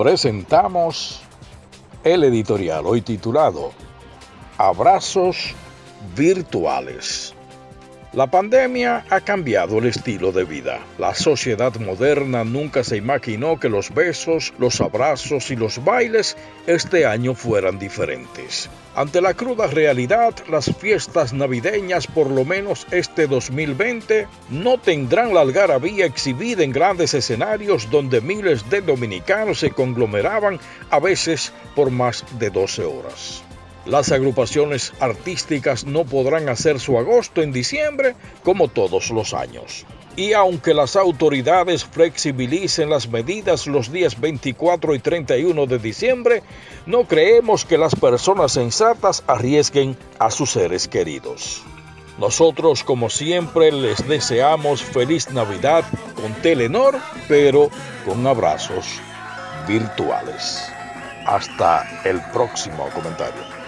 presentamos el editorial hoy titulado Abrazos virtuales. La pandemia ha cambiado el estilo de vida. La sociedad moderna nunca se imaginó que los besos, los abrazos y los bailes este año fueran diferentes. Ante la cruda realidad, las fiestas navideñas, por lo menos este 2020, no tendrán la algarabía exhibida en grandes escenarios donde miles de dominicanos se conglomeraban a veces por más de 12 horas. Las agrupaciones artísticas no podrán hacer su agosto en diciembre como todos los años. Y aunque las autoridades flexibilicen las medidas los días 24 y 31 de diciembre, no creemos que las personas sensatas arriesguen a sus seres queridos. Nosotros, como siempre, les deseamos feliz Navidad con Telenor, pero con abrazos virtuales. Hasta el próximo comentario.